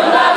보다.